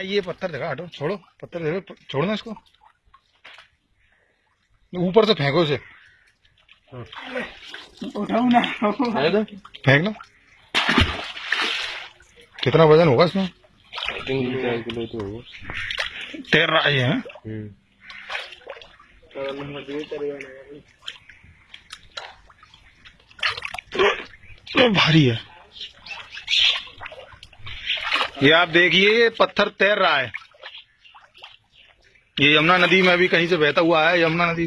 ये पत्थर देखा हटो छोड़ो पत्थर देखो छोड़ना इसको। ऊपर से फेंको इसे। उठाऊ ना फेंक लो। कितना वज़न होगा इसमें? किलो तो होगा। तैर रहा है हैं? हम्म। तो भारी है। ये आप देखिए, ये पत्थर तैर रहा है। ये यमुना नदी में अभी कहीं से बहता हुआ है, यमुना नदी